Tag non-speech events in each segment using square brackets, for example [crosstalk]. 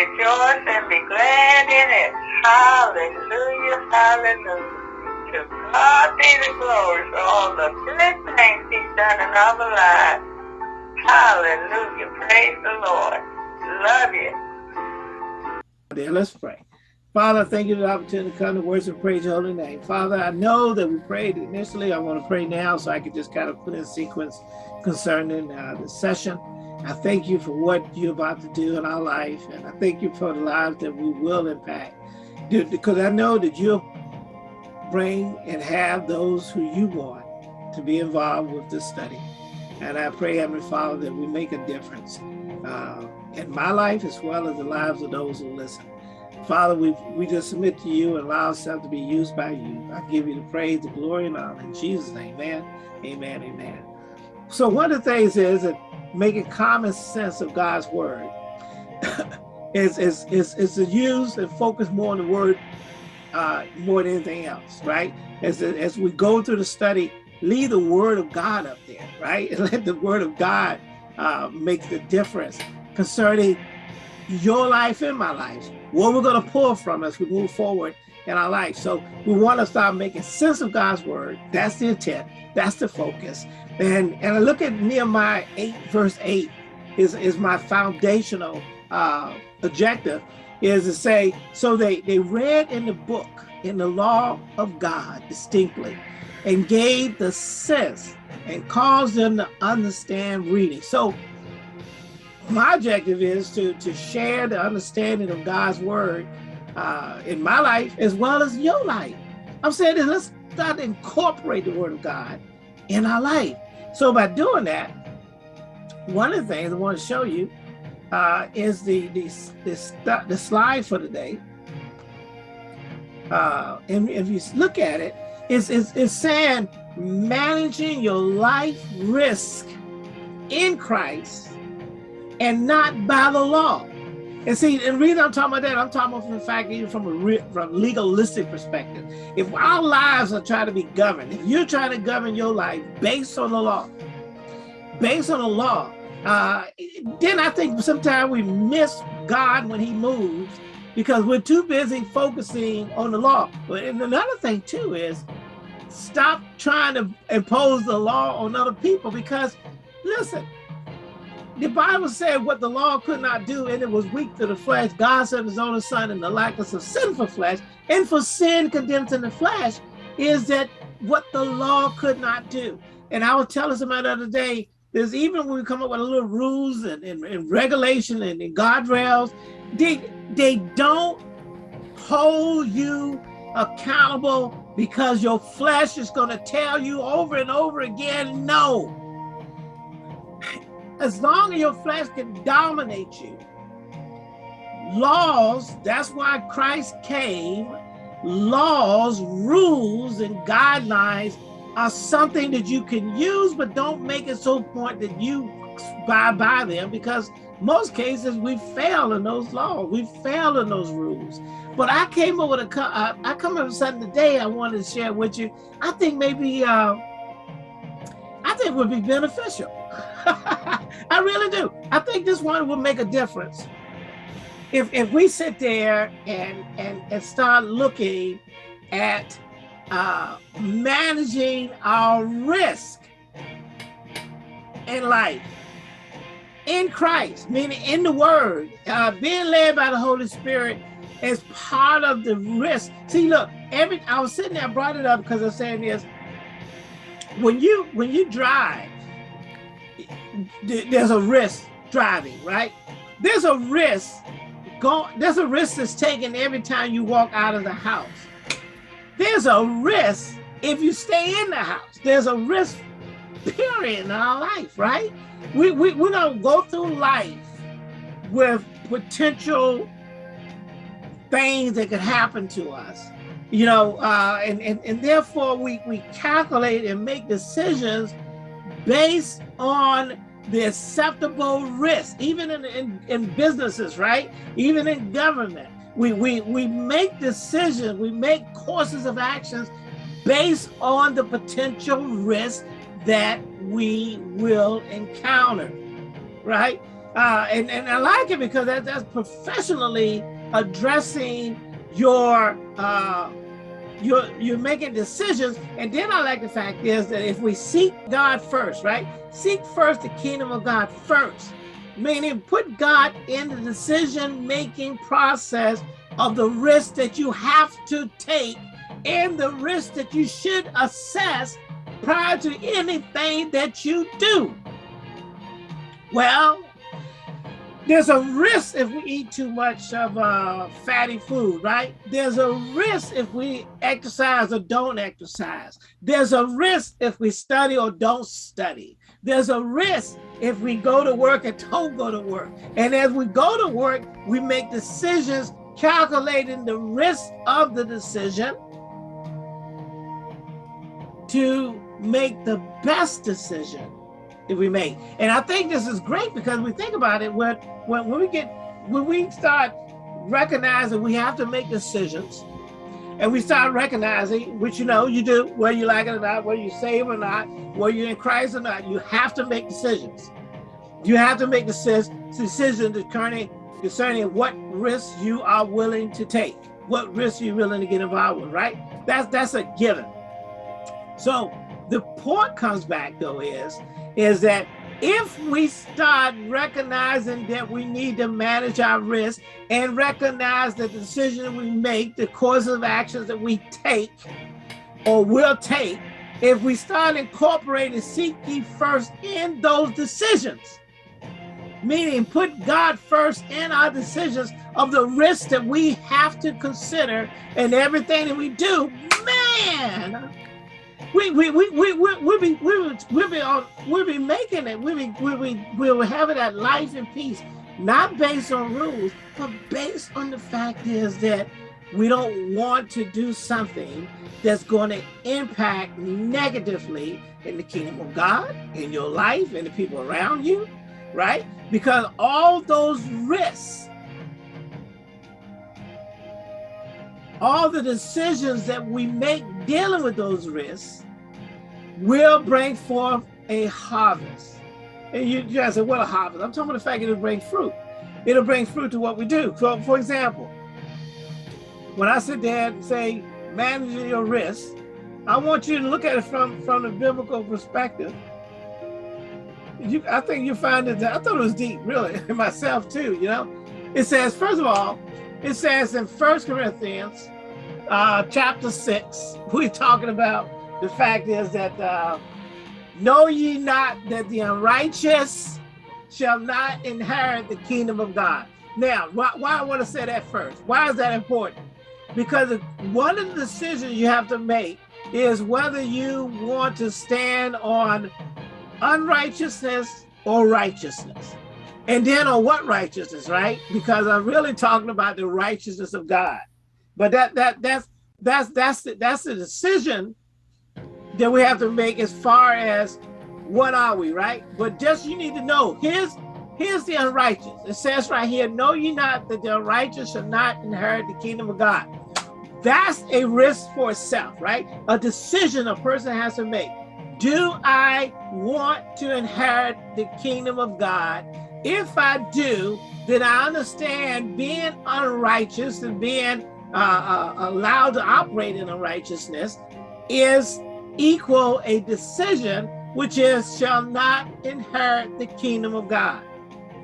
rejoice and be glad in it. Hallelujah, hallelujah. To God be the glory for all the good things he's done in our lives. Hallelujah, praise the Lord. Love you. There, let's pray. Father, thank you for the opportunity to come to worship praise your holy name. Father, I know that we prayed initially. I want to pray now so I can just kind of put in sequence concerning uh, the session. I thank you for what you're about to do in our life, and I thank you for the lives that we will impact. Because I know that you'll bring and have those who you want to be involved with this study. And I pray, Heavenly Father, that we make a difference uh, in my life as well as the lives of those who listen. Father, we, we just submit to you and allow ourselves to be used by you. I give you the praise, the glory, and honor. In Jesus' name, amen, amen, amen. So one of the things is that making common sense of God's word [coughs] is, is, is, is to use and focus more on the word uh, more than anything else, right? As, as we go through the study, leave the word of God up there, right? And [laughs] let the word of God uh, make the difference concerning your life and my life, what we're going to pull from as we move forward in our life. So we want to start making sense of God's word. That's the intent. That's the focus. And, and I look at Nehemiah 8, verse 8 is, is my foundational uh, objective is to say, so they, they read in the book, in the law of God distinctly, and gave the sense and caused them to understand reading. So my objective is to, to share the understanding of God's word uh, in my life as well as your life. I'm saying let's start to incorporate the word of God in our life. So by doing that, one of the things I want to show you uh, is the, the, the, the slide for today. Uh, and if you look at it, it's, it's, it's saying managing your life risk in Christ and not by the law. And see, and the reason I'm talking about that, I'm talking about from the fact, even from a from legalistic perspective. If our lives are trying to be governed, if you're trying to govern your life based on the law, based on the law, uh, then I think sometimes we miss God when he moves because we're too busy focusing on the law. And another thing too is stop trying to impose the law on other people because listen, the Bible said what the law could not do, and it was weak to the flesh. God sent his only son in the likeness of sinful flesh, and for sin condemned in the flesh is that what the law could not do. And I was telling somebody the other day, there's even when we come up with a little rules and, and, and regulation and, and guardrails, they, they don't hold you accountable because your flesh is going to tell you over and over again, no as long as your flesh can dominate you. Laws, that's why Christ came. Laws, rules, and guidelines are something that you can use, but don't make it so point that you buy by them because most cases we fail in those laws. We fail in those rules. But I came up with a, uh, I come up with something today I wanted to share with you. I think maybe, uh, I think would be beneficial. [laughs] I really do. I think this one will make a difference. If, if we sit there and, and, and start looking at uh, managing our risk in life, in Christ, meaning in the word, uh, being led by the Holy Spirit is part of the risk. See, look, every I was sitting there, I brought it up because I'm saying this. When you when you drive, there's a risk driving, right? There's a risk. Go, there's a risk that's taken every time you walk out of the house. There's a risk if you stay in the house. There's a risk, period, in our life, right? We, we, going to go through life with potential things that could happen to us you know uh, and, and and therefore we we calculate and make decisions based on the acceptable risk, even in, in, in businesses, right? Even in government. We, we, we make decisions, we make courses of actions based on the potential risk that we will encounter, right? Uh, and, and I like it because that, that's professionally addressing your uh, you're you're making decisions. And then i like the fact is that if we seek god first right? Seek first the kingdom of god first. Meaning put god in the decision making process of the risk that you have to take and the risk that you should assess prior to anything that you do. Well there's a risk if we eat too much of uh, fatty food, right? There's a risk if we exercise or don't exercise. There's a risk if we study or don't study. There's a risk if we go to work and don't go to work. And as we go to work, we make decisions calculating the risk of the decision to make the best decision we make. And I think this is great because we think about it when when, when we get when we start recognizing we have to make decisions and we start recognizing, which you know you do, whether you like it or not, whether you save or not, whether you're in Christ or not, you have to make decisions. You have to make decisions decisions concerning, concerning what risks you are willing to take, what risks you're willing to get involved with, right? That's that's a given. So the point comes back though is is that if we start recognizing that we need to manage our risk and recognize the decision we make, the course of actions that we take or will take, if we start incorporating seek first in those decisions, meaning put God first in our decisions of the risks that we have to consider and everything that we do, man, we we we we we we be we we be on we be making it. We be we we we will have it at life and peace, not based on rules, but based on the fact is that we don't want to do something that's going to impact negatively in the kingdom of God, in your life, and the people around you, right? Because all those risks all the decisions that we make dealing with those risks will bring forth a harvest. And you, guys say, what a harvest? I'm talking about the fact it'll bring fruit. It'll bring fruit to what we do. So, for example, when I sit there and say, managing your risks, I want you to look at it from, from the biblical perspective. You, I think you find it, that I thought it was deep, really, [laughs] myself too, you know? It says, first of all, it says in First Corinthians uh, chapter 6, [laughs] we're talking about the fact is that uh, know ye not that the unrighteous shall not inherit the kingdom of God. Now, why, why I want to say that first? Why is that important? Because one of the decisions you have to make is whether you want to stand on unrighteousness or righteousness. And then on what righteousness, right? Because I'm really talking about the righteousness of God. But that that that's that's that's the, that's the decision that we have to make as far as what are we, right? But just you need to know here's here's the unrighteous. It says right here, know ye not that the unrighteous shall not inherit the kingdom of God. That's a risk for itself, right? A decision a person has to make. Do I want to inherit the kingdom of God? If I do, then I understand being unrighteous and being uh, uh, allowed to operate in unrighteousness is equal a decision which is shall not inherit the kingdom of God,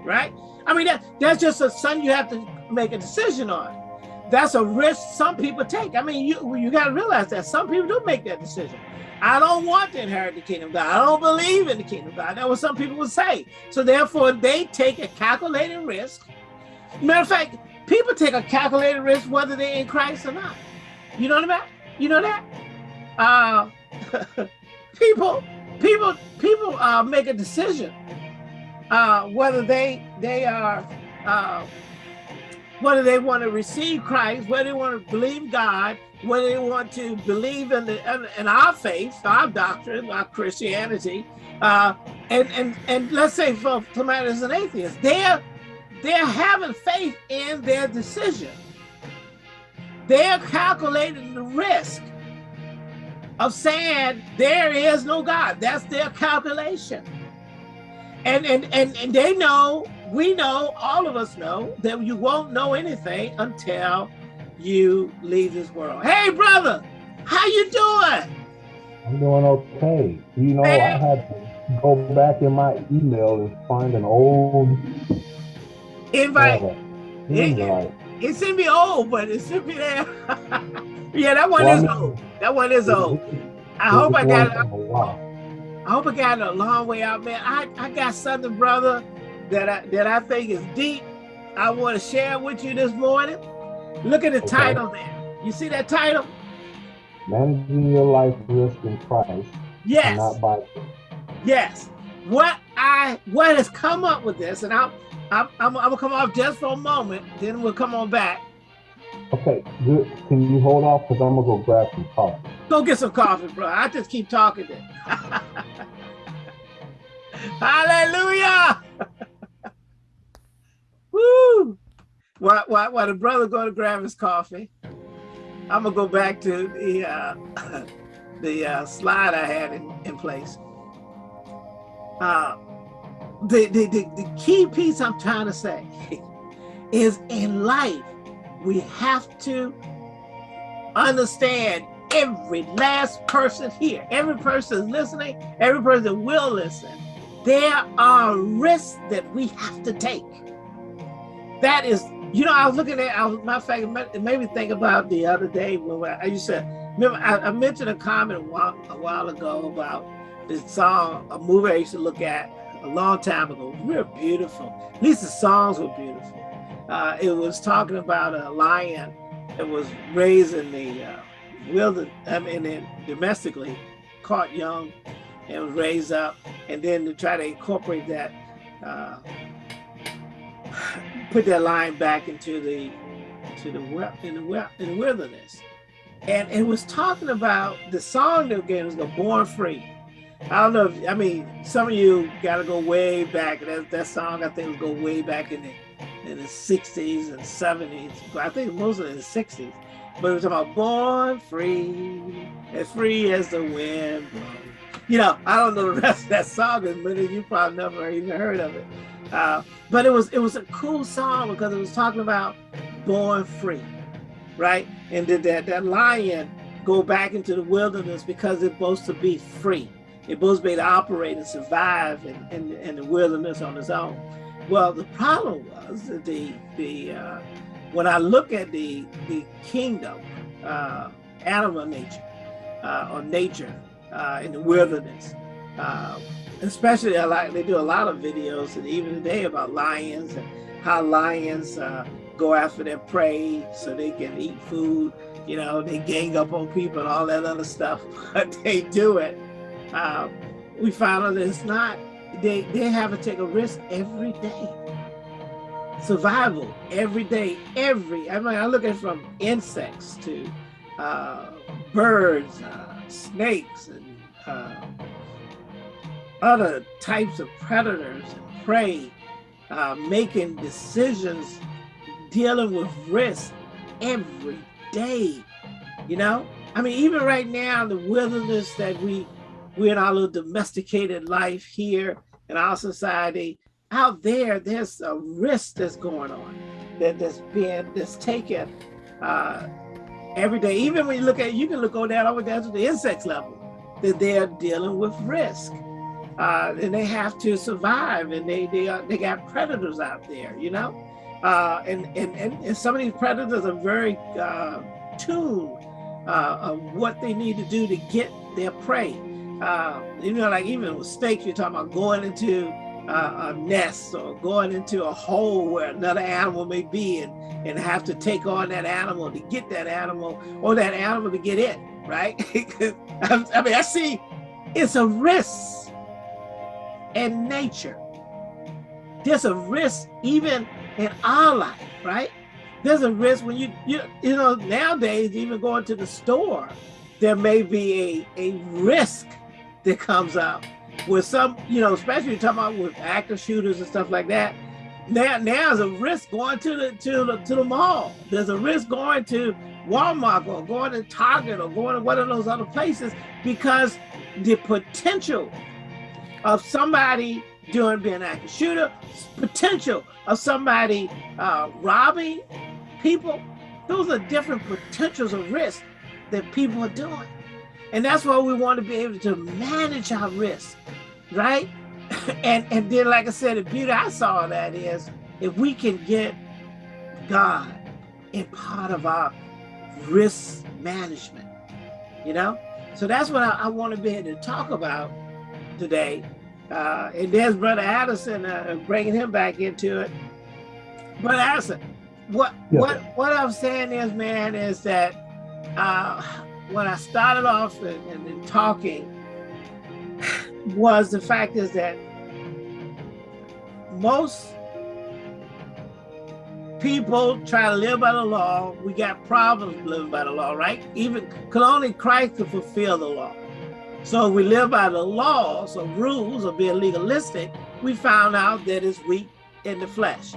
right? I mean, that, that's just a something you have to make a decision on. That's a risk some people take. I mean, you you got to realize that some people do make that decision. I don't want to inherit the kingdom of God. I don't believe in the kingdom of God. That's what some people would say. So therefore, they take a calculated risk. Matter of fact, people take a calculated risk whether they're in Christ or not. You know what I mean? You know that? Uh, [laughs] people, people, people uh, make a decision uh, whether they they are uh, whether they want to receive Christ, whether they want to believe God, whether they want to believe in the in, our faith, our doctrine, our Christianity, uh, and and and let's say for somebody as an atheist, they're they're having faith in their decision. They're calculating the risk of saying there is no God. That's their calculation. And, and, and, and they know we know, all of us know, that you won't know anything until you leave this world. Hey, brother, how you doing? I'm doing okay. You know, Man. I had to go back in my email and find an old invite. It, it should be old, but it should be there. [laughs] yeah, that one well, is old. That one is old. I hope I got it. I hope I got it a long way out, man. I, I got something, brother, that I that I think is deep. I want to share with you this morning. Look at the okay. title there. You see that title? Managing your life risk in Christ. Yes. Not by Yes. What I what has come up with this, and I'm I'm, I'm, I'm gonna come off just for a moment, then we'll come on back. Okay, good. Can you hold off? Because I'm gonna go grab some coffee. Go get some coffee, bro. I just keep talking then. [laughs] Hallelujah! [laughs] Woo! While, while, while the brother going to grab his coffee, I'm gonna go back to the uh, [coughs] the uh, slide I had in, in place. Uh, the, the, the, the key piece I'm trying to say [laughs] is in life, we have to understand every last person here, every person listening, every person will listen, there are risks that we have to take. That is, you know, I was looking at, I was, of fact, it made me think about the other day when I used to, remember, I, I mentioned a comment a while, a while ago about this song, a movie I used to look at a long time ago. Real beautiful. At least the songs were beautiful. Uh, it was talking about a lion that was raised in the uh, wilderness, I mean, domestically, caught young and was raised up, and then to try to incorporate that, uh, [sighs] put that lion back into the to the in the in the wilderness, and it was talking about the song that again was the "Born Free." I don't know if I mean some of you got to go way back. That that song I think go way back in the in the 60s and 70s. I think mostly in the 60s. But it was about born free, as free as the wind You know, I don't know the [laughs] rest of that song, but you probably never even heard of it. Uh, but it was it was a cool song because it was talking about born free, right? And did that that lion go back into the wilderness because it's supposed to be free. Supposed to able to operate and survive in, in, in the wilderness on its own. Well, the problem was that the the uh, when I look at the the kingdom, uh, animal nature uh, or nature uh, in the wilderness, uh, especially I like they do a lot of videos and even today about lions and how lions uh, go after their prey so they can eat food. You know, they gang up on people and all that other stuff, [laughs] but they do it. Uh, we found out that it's not. They they have to take a risk every day survival every day, every, I mean, I look at from insects to uh, birds, uh, snakes, and uh, other types of predators and prey, uh, making decisions, dealing with risk every day, you know? I mean, even right now, the wilderness that we, we're in our little domesticated life here in our society, out there, there's a risk that's going on that, that's being that's taken uh, every day. Even when you look at, you can look go down over down to the insects level, that they're dealing with risk. Uh, and they have to survive and they they are, they got predators out there, you know? Uh, and, and, and, and some of these predators are very uh, tuned uh, of what they need to do to get their prey. Uh, you know, like even with snakes, you're talking about going into uh, a nest or going into a hole where another animal may be and, and have to take on that animal to get that animal or that animal to get in, right? [laughs] I mean, I see it's a risk in nature. There's a risk even in our life, right? There's a risk when you, you, you know, nowadays, even going to the store, there may be a, a risk that comes up with some, you know, especially you're talking about with active shooters and stuff like that. Now, now there's a risk going to the to the to the mall. There's a risk going to Walmart or going to Target or going to one of those other places because the potential of somebody doing being an active shooter, potential of somebody uh, robbing people. Those are different potentials of risk that people are doing. And that's why we want to be able to manage our risk, right? [laughs] and and then, like I said, the beauty I saw that is if we can get God in part of our risk management, you know? So that's what I, I want to be able to talk about today. Uh, and there's Brother Addison, uh, bringing him back into it. Brother Addison, what yeah. what what I'm saying is, man, is that uh, when I started off and, and, and talking, was the fact is that most people try to live by the law. We got problems living by the law, right? Even could only Christ could fulfill the law. So we live by the laws or rules of being legalistic, we found out that it's weak in the flesh.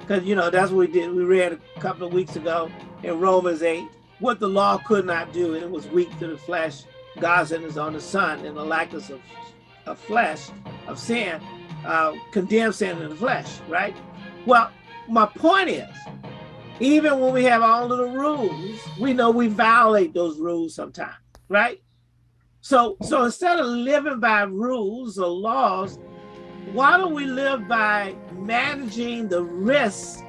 Because, you know, that's what we did. We read a couple of weeks ago in Romans 8, what the law could not do, and it was weak to the flesh. God sent his own son and the likeness of, of flesh, of sin, uh, condemned sin in the flesh, right? Well, my point is, even when we have all of the rules, we know we violate those rules sometimes, right? So, so instead of living by rules or laws, why don't we live by managing the risks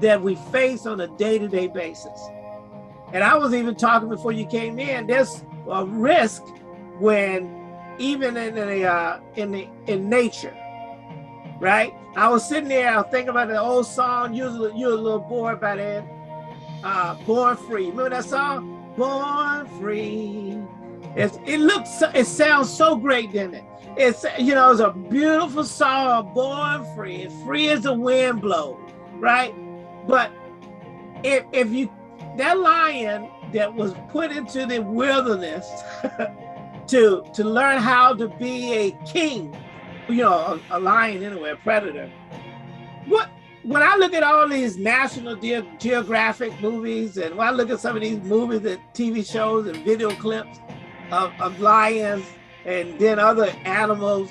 that we face on a day-to-day -day basis? And I was even talking before you came in, there's a risk when even in uh, in the, in nature, right? I was sitting there, I was thinking about the old song, you was, you a little boy by then, uh, Born Free. Remember that song? Born Free. It's, it looks, it sounds so great, didn't it? It's, you know, it's a beautiful song, born free, free as the wind blows, right? But if, if you, that lion that was put into the wilderness [laughs] to, to learn how to be a king, you know, a, a lion anyway, a predator, what, when I look at all these National Ge Geographic movies and when I look at some of these movies and TV shows and video clips, of, of lions and then other animals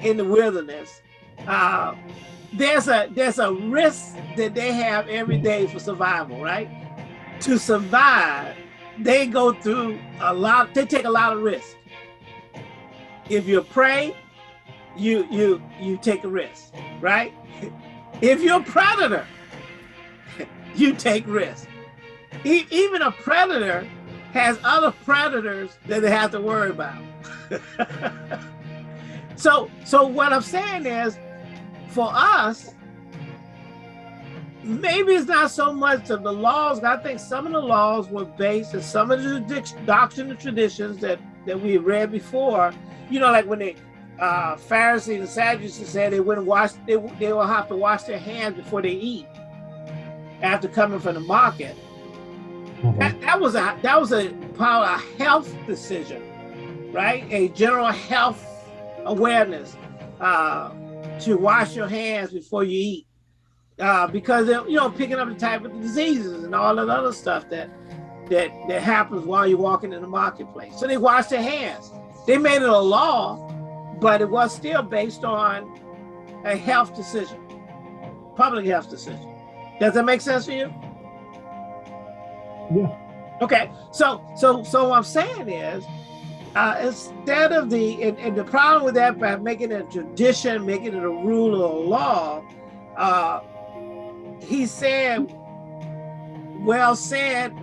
in the wilderness. Uh, there's a there's a risk that they have every day for survival, right? To survive, they go through a lot. They take a lot of risk. If you're prey, you you you take a risk, right? If you're a predator, [laughs] you take risk. E even a predator has other predators that they have to worry about. [laughs] so, so what I'm saying is, for us, maybe it's not so much of the laws. I think some of the laws were based in some of the doctrine and traditions that that we read before. You know, like when the uh, Pharisees and Sadducees said they wouldn't wash, they they will have to wash their hands before they eat after coming from the market. Mm -hmm. that, that was a that was a part of a health decision, right? A general health awareness uh, to wash your hands before you eat, uh, because you know picking up the type of diseases and all that other stuff that that that happens while you're walking in the marketplace. So they wash their hands. They made it a law, but it was still based on a health decision, public health decision. Does that make sense for you? Yeah. Okay, so so so what I'm saying is, uh, instead of the and, and, the problem with that by making it a tradition, making it a rule or a law, uh, he said, well said,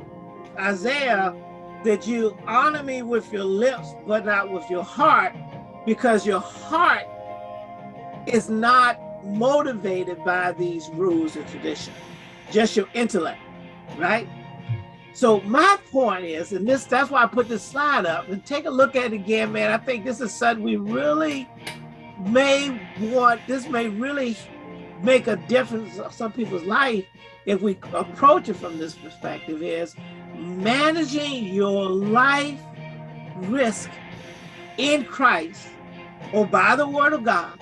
Isaiah, that you honor me with your lips, but not with your heart, because your heart is not motivated by these rules and tradition, just your intellect, right? So my point is, and this that's why I put this slide up and take a look at it again, man. I think this is something we really may want, this may really make a difference in some people's life if we approach it from this perspective is managing your life risk in Christ or by the word of God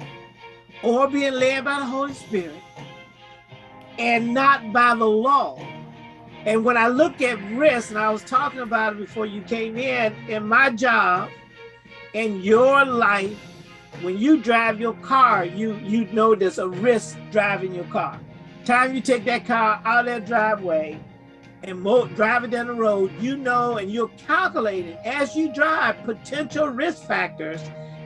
or being led by the Holy Spirit and not by the law. And when I look at risk, and I was talking about it before you came in, in my job, in your life, when you drive your car, you you know there's a risk driving your car. Time you take that car out of that driveway and mo drive it down the road, you know and you're calculating as you drive potential risk factors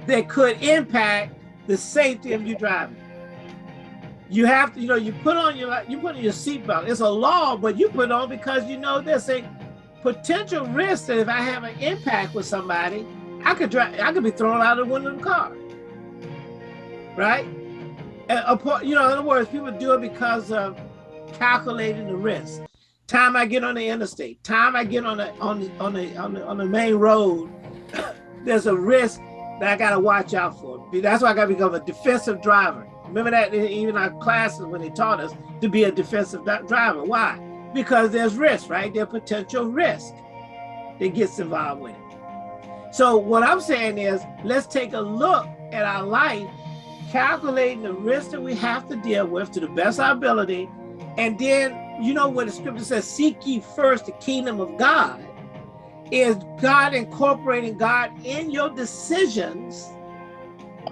that could impact the safety of you driving. You have to, you know, you put on your you put on your seatbelt. It's a law, but you put on because you know there's a potential risk that if I have an impact with somebody, I could drive, I could be thrown out of the window of the car. Right? And, uh, you know, in other words, people do it because of calculating the risk. Time I get on the interstate, time I get on the on the on the on the, on the main road, [coughs] there's a risk that I gotta watch out for. That's why I gotta become a defensive driver. Remember that even our classes when they taught us to be a defensive driver. Why? Because there's risk, right? There's potential risk that gets involved with it. So what I'm saying is, let's take a look at our life, calculating the risk that we have to deal with to the best of our ability, and then you know what the scripture says, seek ye first the kingdom of God, is God incorporating God in your decisions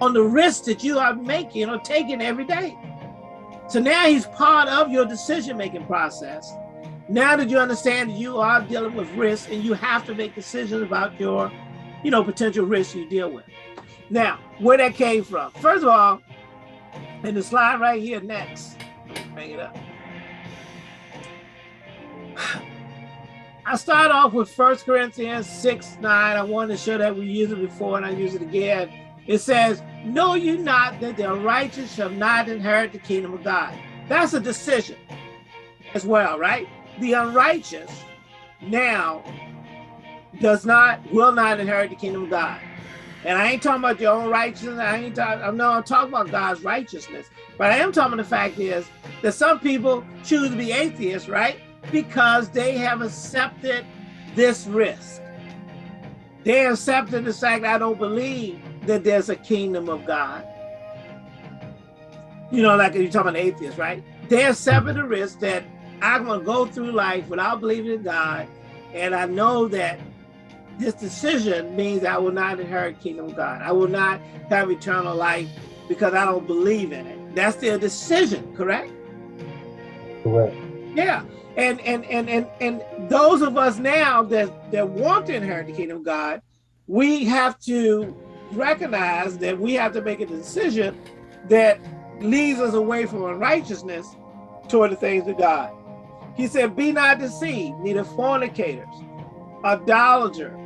on the risks that you are making or taking every day. So now he's part of your decision-making process. Now that you understand that you are dealing with risk and you have to make decisions about your, you know, potential risks you deal with. Now, where that came from. First of all, in the slide right here next, bring it up. [sighs] I start off with First Corinthians 6, 9. I wanted to show that we used it before and I use it again. It says, know you not that the righteous shall not inherit the kingdom of God. That's a decision as well, right? The unrighteous now does not, will not inherit the kingdom of God. And I ain't talking about your own righteousness. I ain't talking, I'm not talking about God's righteousness. But I am talking about the fact is that some people choose to be atheists, right? because they have accepted this risk. They accepted the fact that I don't believe that there's a kingdom of God. You know, like you're talking about atheists, right? They accepted the risk that I'm to go through life without believing in God, and I know that this decision means I will not inherit kingdom of God. I will not have eternal life because I don't believe in it. That's their decision, correct? Correct. Yeah. And and and and and those of us now that that want to inherit the kingdom of God, we have to recognize that we have to make a decision that leads us away from unrighteousness toward the things of God. He said, be not deceived, neither fornicators, idolaters,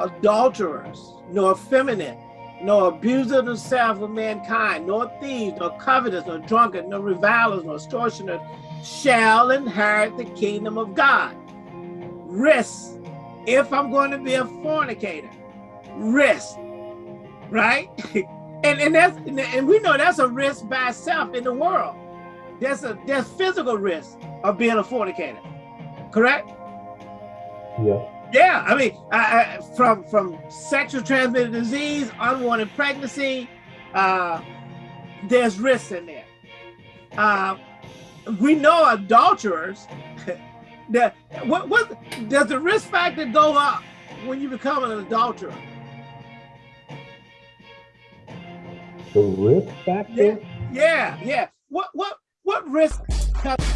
adulterers, nor effeminate, nor abusers of themselves of mankind, nor thieves, nor covetous, nor drunkards, nor revilers, nor extortioners, shall inherit the kingdom of God. Risk. If I'm going to be a fornicator, risk, right? [laughs] and and that's and we know that's a risk by itself in the world. There's a there's physical risk of being a fornicator, correct? Yeah. Yeah, I mean, I, I, from from sexual transmitted disease, unwanted pregnancy, uh, there's risks in there. Uh, we know adulterers [laughs] that what what does the risk factor go up when you become an adulterer? The risk factor? Yeah, yeah. yeah. What what what risk comes